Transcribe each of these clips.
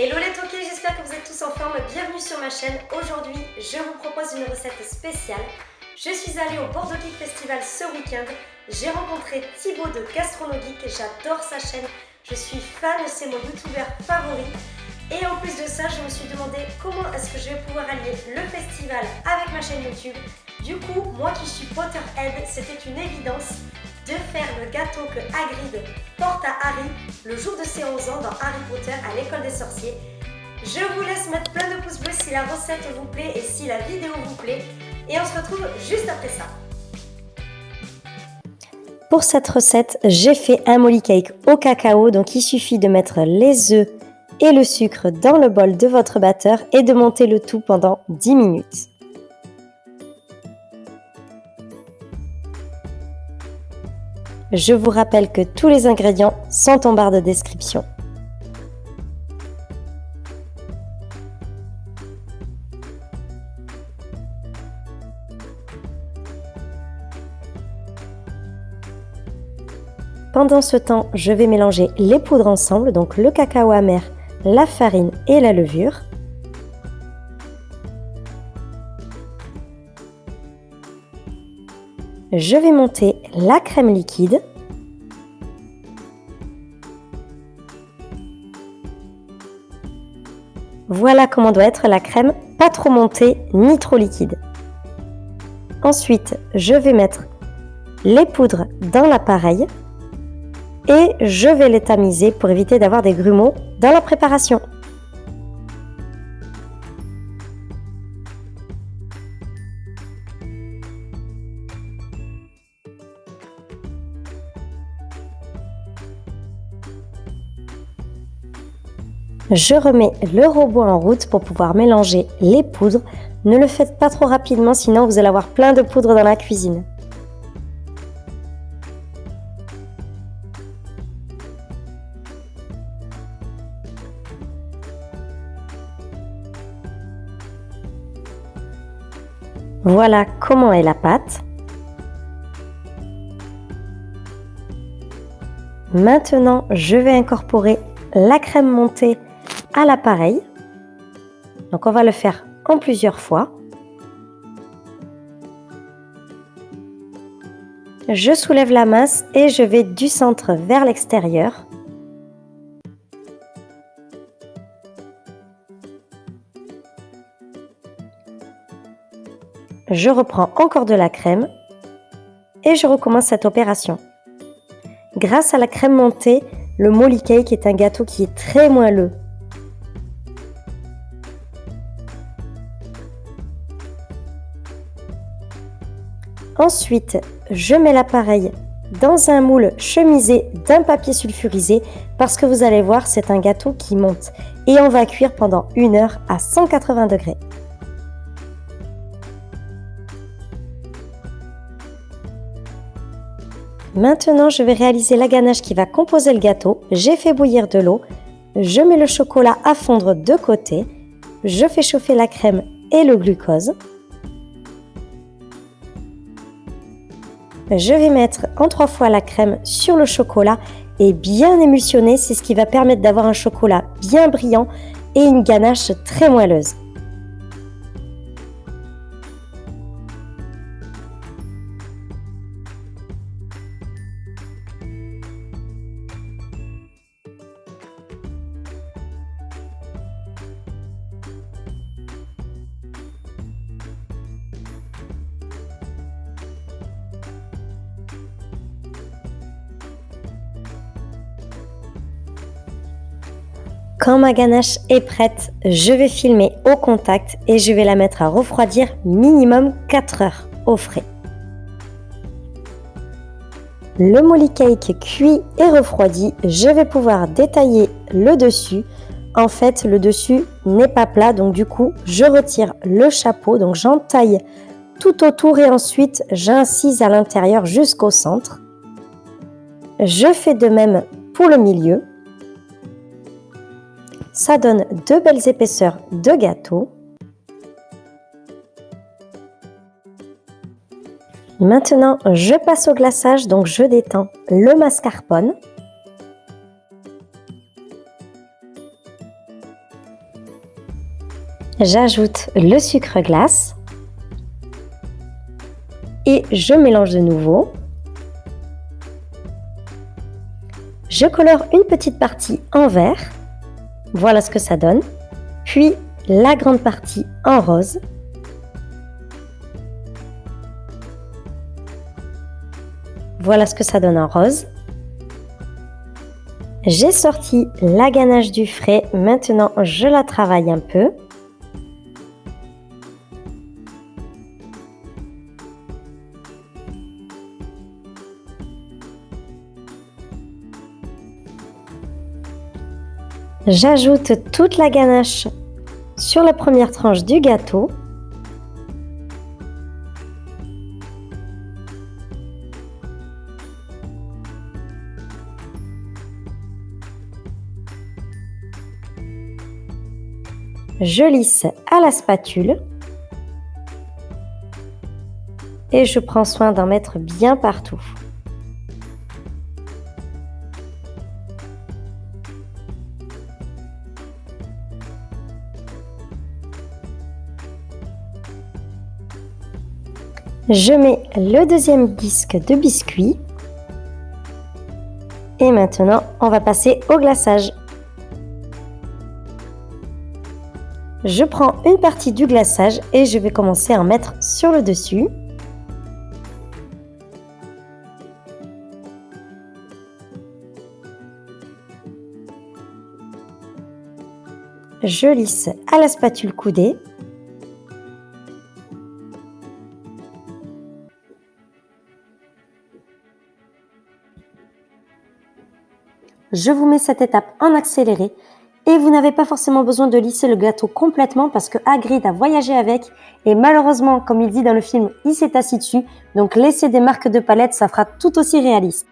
Hello les toqués, j'espère que vous êtes tous en forme. Bienvenue sur ma chaîne. Aujourd'hui, je vous propose une recette spéciale. Je suis allée au Bordeaux Geek Festival ce week-end. J'ai rencontré Thibaut de Gastronogeek. J'adore sa chaîne. Je suis fan, c'est mon youtubeur favori. Et en plus de ça, je me suis demandé comment est-ce que je vais pouvoir allier le festival avec ma chaîne YouTube. Du coup, moi qui suis Potterhead, c'était une évidence de faire le gâteau que Hagrid porte à Harry le jour de ses 11 ans dans Harry Potter à l'école des sorciers. Je vous laisse mettre plein de pouces bleus si la recette vous plaît et si la vidéo vous plaît. Et on se retrouve juste après ça. Pour cette recette, j'ai fait un molly cake au cacao, donc il suffit de mettre les œufs et le sucre dans le bol de votre batteur et de monter le tout pendant 10 minutes. Je vous rappelle que tous les ingrédients sont en barre de description. Pendant ce temps, je vais mélanger les poudres ensemble, donc le cacao amer, la farine et la levure. Je vais monter la crème liquide. Voilà comment doit être la crème, pas trop montée ni trop liquide. Ensuite, je vais mettre les poudres dans l'appareil et je vais les tamiser pour éviter d'avoir des grumeaux dans la préparation. Je remets le robot en route pour pouvoir mélanger les poudres. Ne le faites pas trop rapidement sinon vous allez avoir plein de poudre dans la cuisine. Voilà comment est la pâte. Maintenant, je vais incorporer la crème montée l'appareil. Donc on va le faire en plusieurs fois. Je soulève la masse et je vais du centre vers l'extérieur. Je reprends encore de la crème et je recommence cette opération. Grâce à la crème montée, le molly cake est un gâteau qui est très moelleux. Ensuite, je mets l'appareil dans un moule chemisé d'un papier sulfurisé parce que vous allez voir, c'est un gâteau qui monte. Et on va cuire pendant une heure à 180 degrés. Maintenant, je vais réaliser la ganache qui va composer le gâteau. J'ai fait bouillir de l'eau. Je mets le chocolat à fondre de côté. Je fais chauffer la crème et le glucose. Je vais mettre en trois fois la crème sur le chocolat et bien émulsionner, c'est ce qui va permettre d'avoir un chocolat bien brillant et une ganache très moelleuse. Quand ma ganache est prête, je vais filmer au contact et je vais la mettre à refroidir minimum 4 heures au frais. Le molly cake cuit et refroidi, je vais pouvoir détailler le dessus. En fait, le dessus n'est pas plat, donc du coup, je retire le chapeau, donc j'entaille tout autour et ensuite j'incise à l'intérieur jusqu'au centre. Je fais de même pour le milieu. Ça donne deux belles épaisseurs de gâteau. Maintenant, je passe au glaçage, donc je détends le mascarpone. J'ajoute le sucre glace et je mélange de nouveau. Je colore une petite partie en vert. Voilà ce que ça donne. Puis la grande partie en rose. Voilà ce que ça donne en rose. J'ai sorti la ganache du frais, maintenant je la travaille un peu. J'ajoute toute la ganache sur la première tranche du gâteau. Je lisse à la spatule et je prends soin d'en mettre bien partout. Je mets le deuxième disque de biscuit. Et maintenant, on va passer au glaçage. Je prends une partie du glaçage et je vais commencer à en mettre sur le dessus. Je lisse à la spatule coudée Je vous mets cette étape en accéléré et vous n'avez pas forcément besoin de lisser le gâteau complètement parce que Hagrid a voyagé avec et malheureusement, comme il dit dans le film, il s'est assis dessus. Donc laisser des marques de palette, ça fera tout aussi réaliste.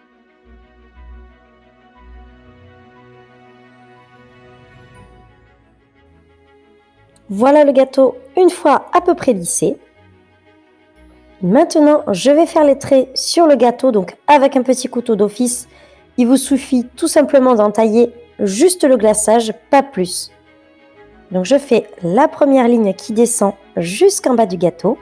Voilà le gâteau une fois à peu près lissé. Maintenant, je vais faire les traits sur le gâteau, donc avec un petit couteau d'office il vous suffit tout simplement d'entailler juste le glaçage, pas plus. Donc je fais la première ligne qui descend jusqu'en bas du gâteau.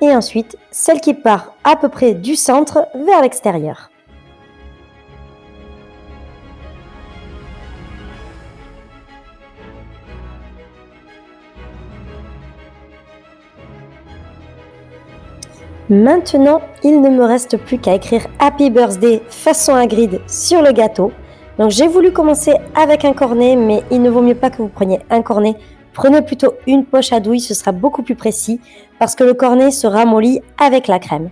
Et ensuite, celle qui part à peu près du centre vers l'extérieur. Maintenant, il ne me reste plus qu'à écrire Happy Birthday façon Hagrid sur le gâteau. Donc j'ai voulu commencer avec un cornet, mais il ne vaut mieux pas que vous preniez un cornet. Prenez plutôt une poche à douille, ce sera beaucoup plus précis, parce que le cornet se ramollit avec la crème.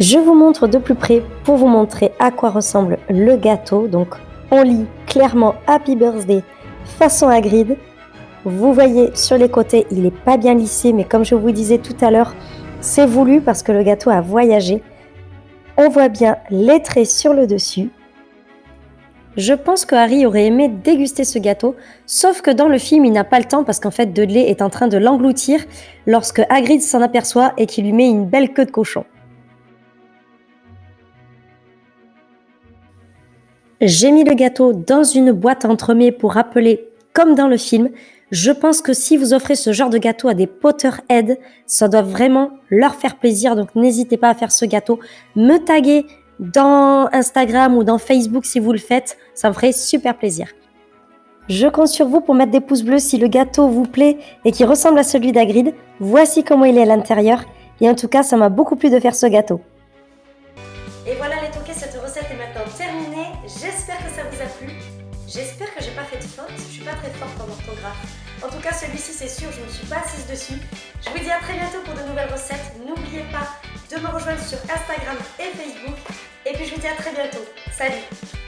Je vous montre de plus près pour vous montrer à quoi ressemble le gâteau. Donc on lit clairement Happy Birthday façon Hagrid. Vous voyez sur les côtés, il n'est pas bien lissé, mais comme je vous disais tout à l'heure, c'est voulu parce que le gâteau a voyagé. On voit bien les traits sur le dessus. Je pense que Harry aurait aimé déguster ce gâteau, sauf que dans le film, il n'a pas le temps parce qu'en fait, Dudley est en train de l'engloutir lorsque Hagrid s'en aperçoit et qu'il lui met une belle queue de cochon. J'ai mis le gâteau dans une boîte entremets pour rappeler, comme dans le film, Je pense que si vous offrez ce genre de gâteau à des Potterheads, ça doit vraiment leur faire plaisir. Donc n'hésitez pas à faire ce gâteau. Me taguer dans Instagram ou dans Facebook si vous le faites. Ça me ferait super plaisir. Je compte sur vous pour mettre des pouces bleus si le gâteau vous plaît et qui ressemble à celui d'Agrid. Voici comment il est à l'intérieur. Et en tout cas, ça m'a beaucoup plu de faire ce gâteau. J'espère que ça vous a plu. J'espère que j'ai pas fait de faute. Je suis pas très forte en orthographe. En tout cas, celui-ci, c'est sûr, je ne suis pas assise dessus. Je vous dis à très bientôt pour de nouvelles recettes. N'oubliez pas de me rejoindre sur Instagram et Facebook. Et puis je vous dis à très bientôt. Salut